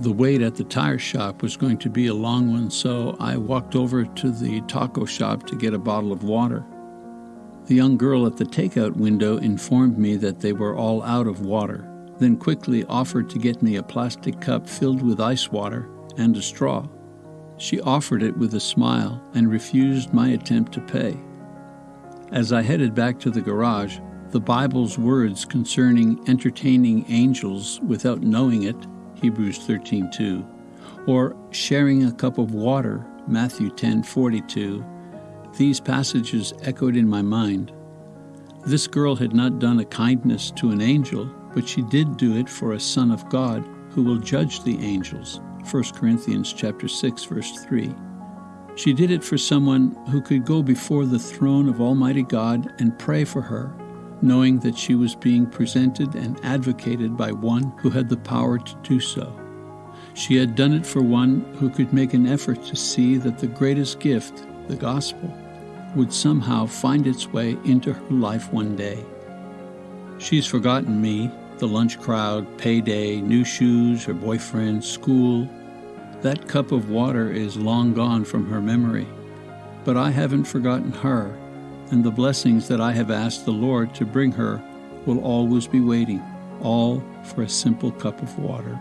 The wait at the tire shop was going to be a long one, so I walked over to the taco shop to get a bottle of water. The young girl at the takeout window informed me that they were all out of water, then quickly offered to get me a plastic cup filled with ice water and a straw. She offered it with a smile and refused my attempt to pay. As I headed back to the garage, the Bible's words concerning entertaining angels without knowing it, Hebrews 13:2, or sharing a cup of water, Matthew 10:42, these passages echoed in my mind. This girl had not done a kindness to an angel, but she did do it for a son of God who will judge the angels. 1 Corinthians chapter 6 verse 3. She did it for someone who could go before the throne of Almighty God and pray for her, knowing that she was being presented and advocated by one who had the power to do so. She had done it for one who could make an effort to see that the greatest gift, the gospel, would somehow find its way into her life one day. She's forgotten me, the lunch crowd, payday, new shoes, her boyfriend, school. That cup of water is long gone from her memory. But I haven't forgotten her, and the blessings that I have asked the Lord to bring her will always be waiting, all for a simple cup of water.